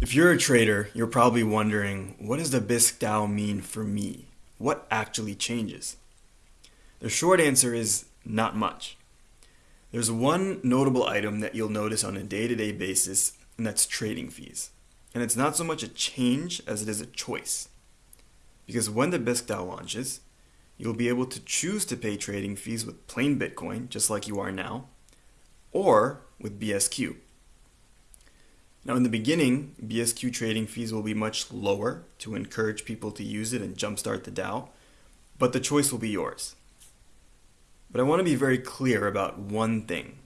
If you're a trader, you're probably wondering, what does the Bisq DAO mean for me? What actually changes? The short answer is not much. There's one notable item that you'll notice on a day-to-day -day basis, and that's trading fees. And it's not so much a change as it is a choice. Because when the Bisq DAO launches, you'll be able to choose to pay trading fees with plain Bitcoin, just like you are now, or with BSQ. Now in the beginning, BSQ trading fees will be much lower to encourage people to use it and jumpstart the DAO, but the choice will be yours. But I want to be very clear about one thing.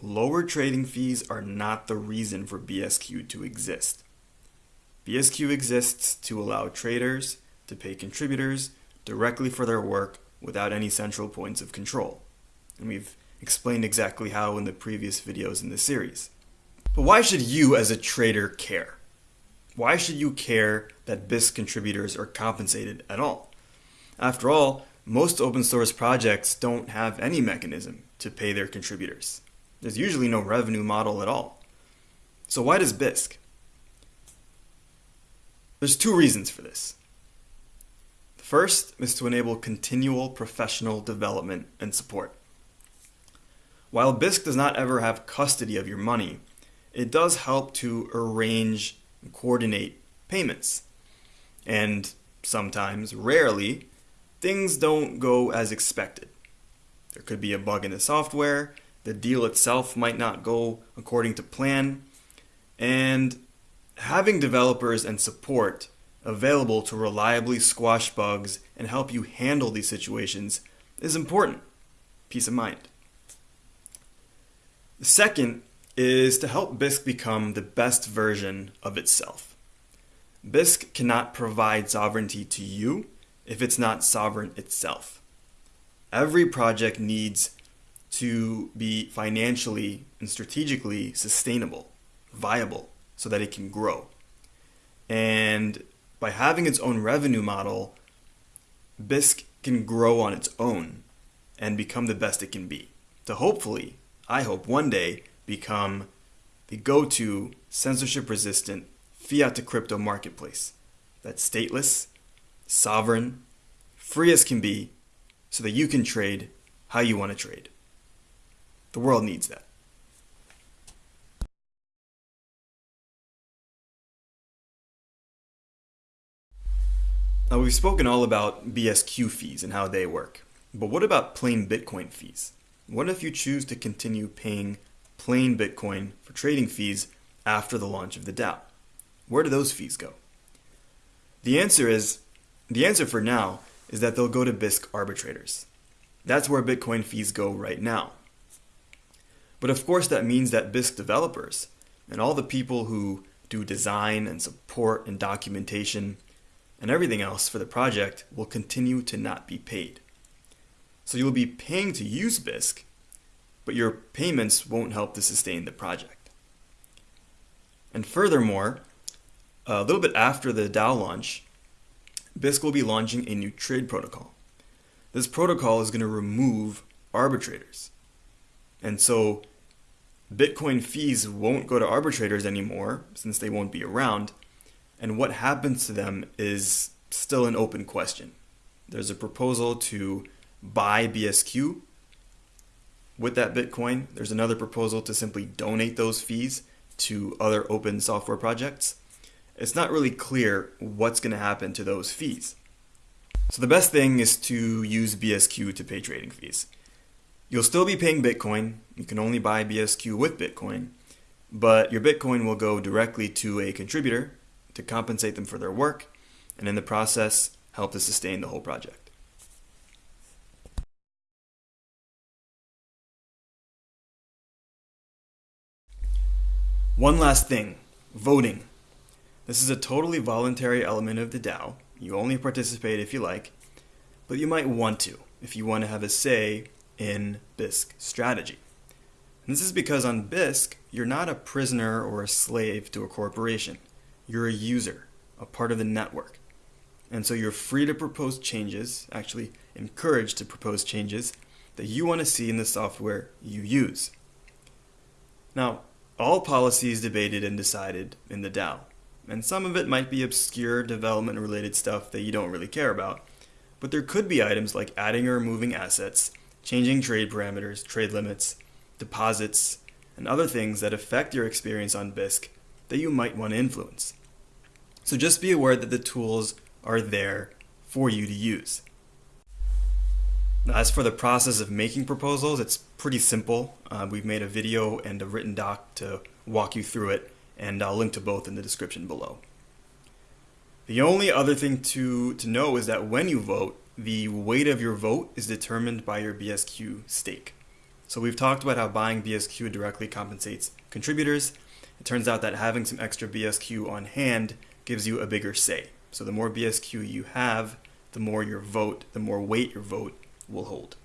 Lower trading fees are not the reason for BSQ to exist. BSQ exists to allow traders to pay contributors directly for their work without any central points of control. And we've explained exactly how in the previous videos in this series. But why should you as a trader care? Why should you care that Bisq contributors are compensated at all? After all, most open source projects don't have any mechanism to pay their contributors. There's usually no revenue model at all. So why does Bisq? There's two reasons for this. The first is to enable continual professional development and support. While Bisq does not ever have custody of your money, it does help to arrange and coordinate payments. And sometimes, rarely, things don't go as expected. There could be a bug in the software, the deal itself might not go according to plan, and having developers and support available to reliably squash bugs and help you handle these situations is important. Peace of mind. The second is to help Bisq become the best version of itself. Bisq cannot provide sovereignty to you if it's not sovereign itself. Every project needs to be financially and strategically sustainable, viable, so that it can grow. And by having its own revenue model, Bisq can grow on its own and become the best it can be. To hopefully, I hope one day, become the go-to censorship-resistant fiat to crypto marketplace that's stateless, sovereign, free as can be, so that you can trade how you want to trade. The world needs that. Now we've spoken all about BSQ fees and how they work, but what about plain Bitcoin fees? What if you choose to continue paying plain Bitcoin for trading fees after the launch of the DAO? Where do those fees go? The answer is, the answer for now is that they'll go to Bisq arbitrators. That's where Bitcoin fees go right now. But of course that means that Bisq developers and all the people who do design and support and documentation and everything else for the project will continue to not be paid. So you'll be paying to use Bisq, but your payments won't help to sustain the project. And furthermore, a little bit after the DAO launch, Bisq will be launching a new trade protocol. This protocol is going to remove arbitrators. And so Bitcoin fees won't go to arbitrators anymore since they won't be around. And what happens to them is still an open question. There's a proposal to buy BSQ with that Bitcoin. There's another proposal to simply donate those fees to other open software projects. It's not really clear what's going to happen to those fees. So the best thing is to use BSQ to pay trading fees. You'll still be paying Bitcoin. You can only buy BSQ with Bitcoin, but your Bitcoin will go directly to a contributor to compensate them for their work, and in the process, help to sustain the whole project. One last thing, voting. This is a totally voluntary element of the DAO. You only participate if you like, but you might want to if you want to have a say in Bisq strategy. And this is because on Bisq, you're not a prisoner or a slave to a corporation. You're a user, a part of the network. And so you're free to propose changes, actually encouraged to propose changes that you want to see in the software you use. Now, All policy is debated and decided in the DAO, and some of it might be obscure development related stuff that you don't really care about, but there could be items like adding or removing assets, changing trade parameters, trade limits, deposits, and other things that affect your experience on Bisq that you might want to influence. So just be aware that the tools are there for you to use. As for the process of making proposals, it's pretty simple. Uh, we've made a video and a written doc to walk you through it, and I'll link to both in the description below. The only other thing to, to know is that when you vote, the weight of your vote is determined by your BSQ stake. So we've talked about how buying BSQ directly compensates contributors. It turns out that having some extra BSQ on hand gives you a bigger say. So the more BSQ you have, the more your vote, the more weight your vote will hold.